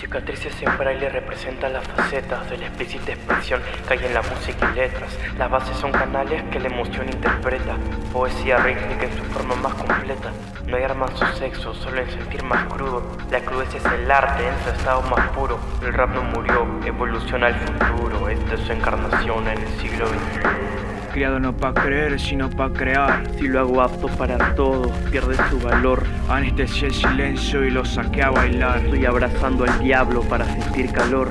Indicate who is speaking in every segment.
Speaker 1: Cicatrices en braille representan las facetas de la explícita expresión que hay en la música y letras. Las bases son canales que la emoción interpreta, poesía rítmica en su forma más completa. No hay armas o sexo, solo en sentir más crudo. La crudeza es el arte en su estado más puro. El rap no murió, evoluciona al futuro. Esta es su encarnación en el siglo XXI.
Speaker 2: Criado no pa' creer, sino pa' crear.
Speaker 1: Si lo hago apto para todos, pierde su valor.
Speaker 2: Anestesié el silencio y lo saqué a bailar.
Speaker 1: Estoy abrazando al diablo para sentir calor.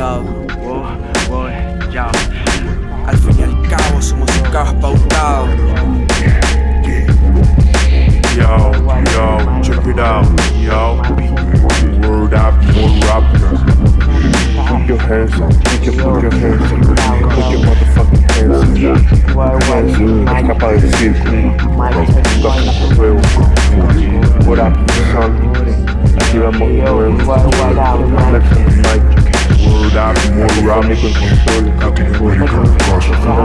Speaker 2: Inmortalizado. ya. Al fin y al cabo somos un caos pautado.
Speaker 3: Yo, yo, check it out, yo. Word up, more rap. Put your hands up, put your, put your hands up, put your motherfucking hands up. Hands up, escapa del círculo. Toca su fuego. What up, son? Aquí vamos de nuevo. Flex on the mic. Rob Nichols on the toilet, cooking the way you got the boss.